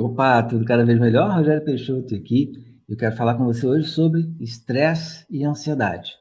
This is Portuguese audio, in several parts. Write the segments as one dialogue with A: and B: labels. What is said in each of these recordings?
A: Opa, tudo cada vez melhor? Rogério Peixoto aqui. Eu quero falar com você hoje sobre estresse e ansiedade.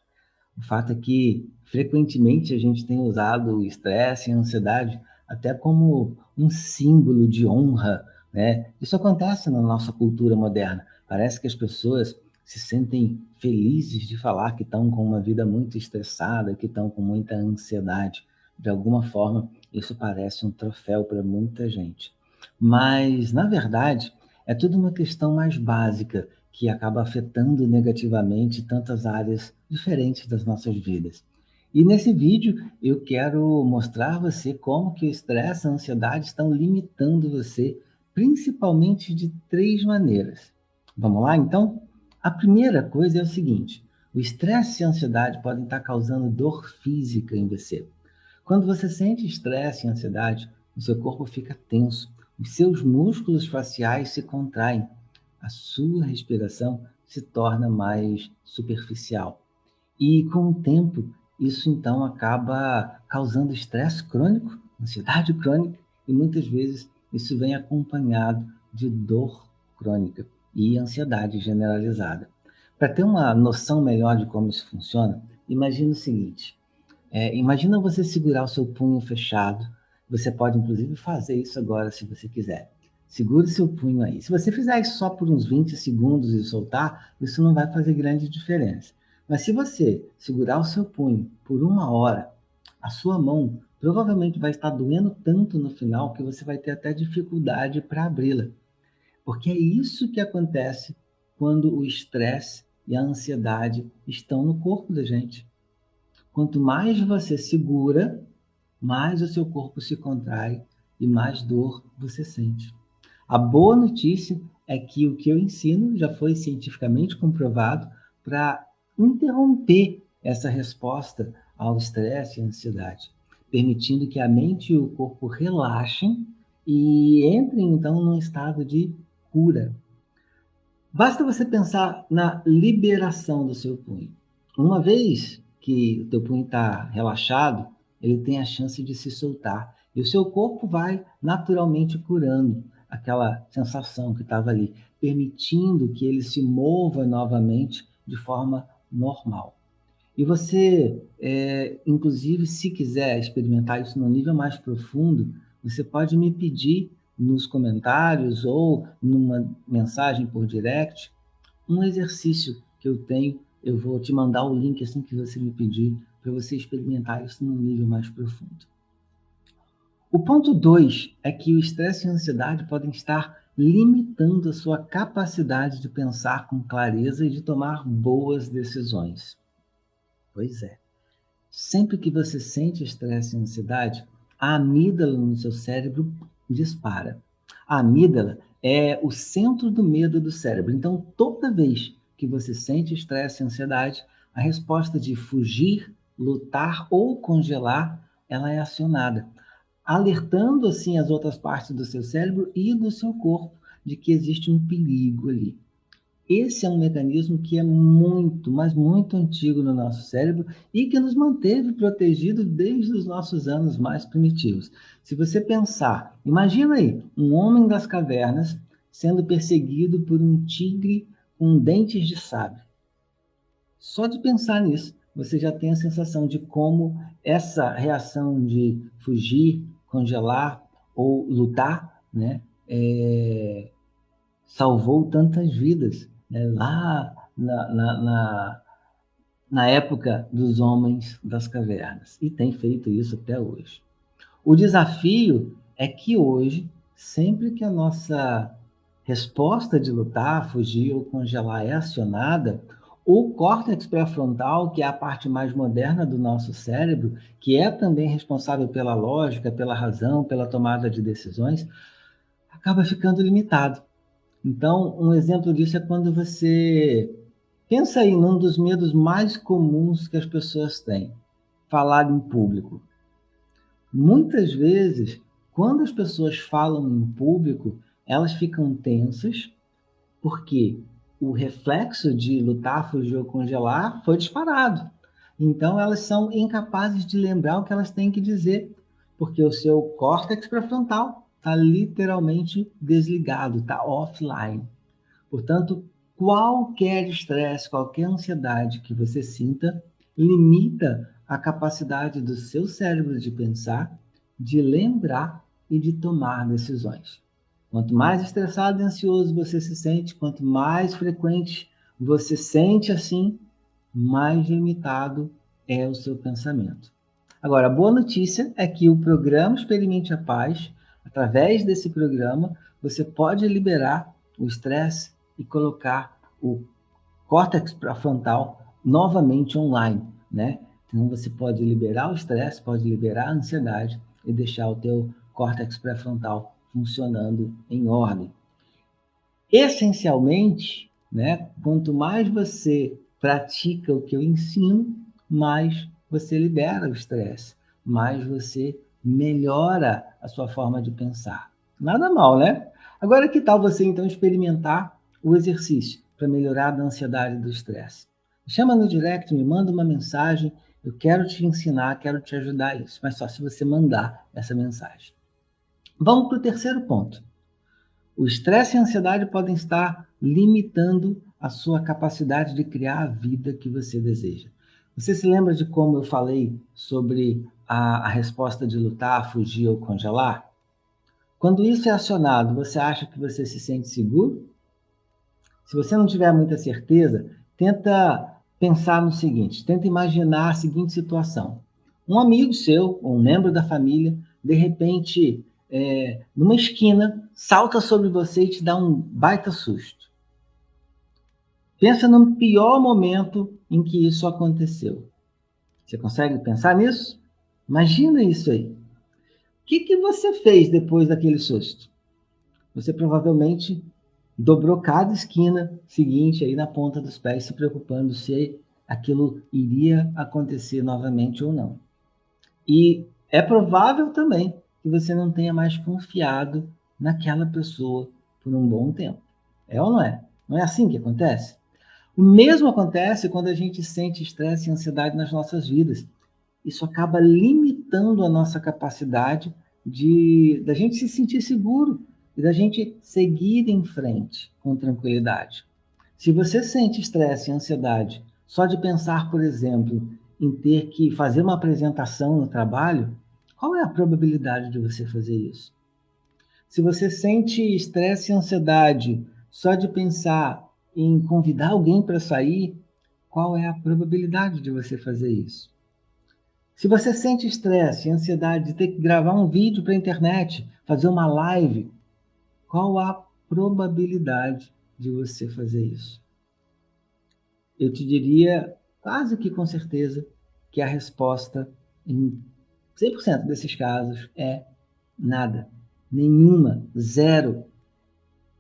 A: O fato é que, frequentemente, a gente tem usado o estresse e a ansiedade até como um símbolo de honra, né? Isso acontece na nossa cultura moderna. Parece que as pessoas se sentem felizes de falar que estão com uma vida muito estressada, que estão com muita ansiedade. De alguma forma, isso parece um troféu para muita gente. Mas, na verdade, é tudo uma questão mais básica que acaba afetando negativamente tantas áreas diferentes das nossas vidas. E nesse vídeo eu quero mostrar a você como que o estresse e a ansiedade estão limitando você, principalmente de três maneiras. Vamos lá, então? A primeira coisa é o seguinte, o estresse e a ansiedade podem estar causando dor física em você. Quando você sente estresse e ansiedade, o seu corpo fica tenso, os seus músculos faciais se contraem, a sua respiração se torna mais superficial. E com o tempo, isso então acaba causando estresse crônico, ansiedade crônica, e muitas vezes isso vem acompanhado de dor crônica e ansiedade generalizada. Para ter uma noção melhor de como isso funciona, imagine o seguinte: é, imagina você segurar o seu punho fechado você pode, inclusive, fazer isso agora, se você quiser. Segure seu punho aí. Se você fizer isso só por uns 20 segundos e soltar, isso não vai fazer grande diferença. Mas se você segurar o seu punho por uma hora, a sua mão provavelmente vai estar doendo tanto no final que você vai ter até dificuldade para abri-la. Porque é isso que acontece quando o estresse e a ansiedade estão no corpo da gente. Quanto mais você segura, mais o seu corpo se contrai e mais dor você sente. A boa notícia é que o que eu ensino já foi cientificamente comprovado para interromper essa resposta ao estresse e ansiedade, permitindo que a mente e o corpo relaxem e entrem então num estado de cura. Basta você pensar na liberação do seu punho. Uma vez que o teu punho está relaxado, ele tem a chance de se soltar. E o seu corpo vai naturalmente curando aquela sensação que estava ali, permitindo que ele se mova novamente de forma normal. E você, é, inclusive, se quiser experimentar isso no nível mais profundo, você pode me pedir nos comentários ou numa mensagem por direct um exercício que eu tenho. Eu vou te mandar o link assim que você me pedir para você experimentar isso num nível mais profundo. O ponto 2 é que o estresse e a ansiedade podem estar limitando a sua capacidade de pensar com clareza e de tomar boas decisões. Pois é. Sempre que você sente estresse e ansiedade, a amígdala no seu cérebro dispara. A amígdala é o centro do medo do cérebro. Então, toda vez que você sente estresse e ansiedade, a resposta de fugir lutar ou congelar, ela é acionada, alertando assim as outras partes do seu cérebro e do seu corpo de que existe um perigo ali. Esse é um mecanismo que é muito, mas muito antigo no nosso cérebro e que nos manteve protegidos desde os nossos anos mais primitivos. Se você pensar, imagina aí, um homem das cavernas sendo perseguido por um tigre com dentes de sabre. Só de pensar nisso, você já tem a sensação de como essa reação de fugir, congelar ou lutar, né, é, salvou tantas vidas. Né, lá na, na, na, na época dos homens das cavernas. E tem feito isso até hoje. O desafio é que hoje, sempre que a nossa resposta de lutar, fugir ou congelar é acionada, o córtex pré-frontal, que é a parte mais moderna do nosso cérebro, que é também responsável pela lógica, pela razão, pela tomada de decisões, acaba ficando limitado. Então, um exemplo disso é quando você pensa aí num dos medos mais comuns que as pessoas têm, falar em público. Muitas vezes, quando as pessoas falam em público, elas ficam tensas, porque o reflexo de lutar, fugir ou congelar foi disparado. Então, elas são incapazes de lembrar o que elas têm que dizer, porque o seu córtex pré-frontal está literalmente desligado, está offline. Portanto, qualquer estresse, qualquer ansiedade que você sinta, limita a capacidade do seu cérebro de pensar, de lembrar e de tomar decisões. Quanto mais estressado e ansioso você se sente, quanto mais frequente você sente assim, mais limitado é o seu pensamento. Agora, a boa notícia é que o programa Experimente a Paz, através desse programa, você pode liberar o estresse e colocar o córtex pré-frontal novamente online, né? Então você pode liberar o estresse, pode liberar a ansiedade e deixar o teu córtex pré-frontal funcionando em ordem. Essencialmente, né, quanto mais você pratica o que eu ensino, mais você libera o estresse, mais você melhora a sua forma de pensar. Nada mal, né? Agora, que tal você então experimentar o exercício para melhorar a ansiedade e do estresse? Chama no direct, me manda uma mensagem, eu quero te ensinar, quero te ajudar a isso, mas só se você mandar essa mensagem. Vamos para o terceiro ponto. O estresse e a ansiedade podem estar limitando a sua capacidade de criar a vida que você deseja. Você se lembra de como eu falei sobre a, a resposta de lutar, fugir ou congelar? Quando isso é acionado, você acha que você se sente seguro? Se você não tiver muita certeza, tenta pensar no seguinte, tenta imaginar a seguinte situação. Um amigo seu, ou um membro da família, de repente, é, numa esquina, salta sobre você e te dá um baita susto. Pensa no pior momento em que isso aconteceu. Você consegue pensar nisso? Imagina isso aí. O que, que você fez depois daquele susto? Você provavelmente dobrou cada esquina seguinte aí na ponta dos pés, se preocupando se aquilo iria acontecer novamente ou não. E é provável também que você não tenha mais confiado naquela pessoa por um bom tempo. É ou não é? Não é assim que acontece? O mesmo acontece quando a gente sente estresse e ansiedade nas nossas vidas. Isso acaba limitando a nossa capacidade de da gente se sentir seguro e da gente seguir em frente com tranquilidade. Se você sente estresse e ansiedade só de pensar, por exemplo, em ter que fazer uma apresentação no trabalho, qual é a probabilidade de você fazer isso? Se você sente estresse e ansiedade só de pensar em convidar alguém para sair, qual é a probabilidade de você fazer isso? Se você sente estresse e ansiedade de ter que gravar um vídeo para a internet, fazer uma live, qual a probabilidade de você fazer isso? Eu te diria, quase que com certeza, que a resposta em 100% desses casos é nada, nenhuma, zero.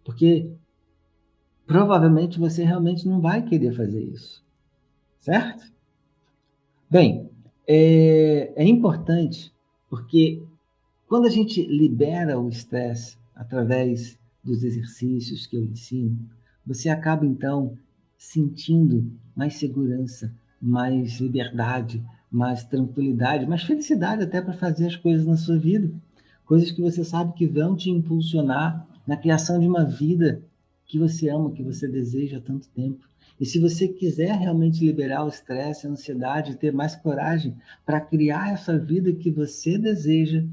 A: Porque provavelmente você realmente não vai querer fazer isso. Certo? Bem, é, é importante porque quando a gente libera o estresse através dos exercícios que eu ensino, você acaba então sentindo mais segurança, mais liberdade, mais tranquilidade, mais felicidade até para fazer as coisas na sua vida. Coisas que você sabe que vão te impulsionar na criação de uma vida que você ama, que você deseja há tanto tempo. E se você quiser realmente liberar o estresse, a ansiedade, ter mais coragem para criar essa vida que você deseja,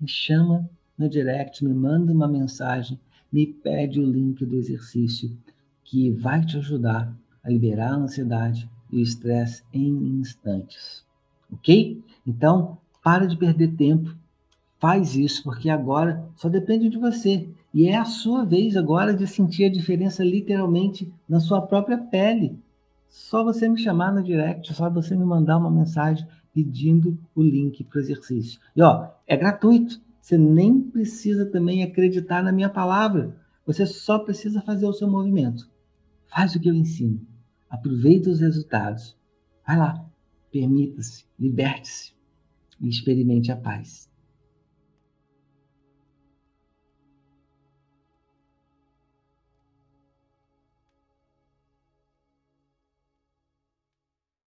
A: me chama no direct, me manda uma mensagem, me pede o link do exercício que vai te ajudar a liberar a ansiedade e o estresse em instantes. Ok? Então, para de perder tempo, faz isso, porque agora só depende de você. E é a sua vez agora de sentir a diferença literalmente na sua própria pele. Só você me chamar no direct, só você me mandar uma mensagem pedindo o link para o exercício. E ó, é gratuito. Você nem precisa também acreditar na minha palavra. Você só precisa fazer o seu movimento. Faz o que eu ensino. Aproveita os resultados. Vai lá. Permita-se, liberte-se e experimente a paz.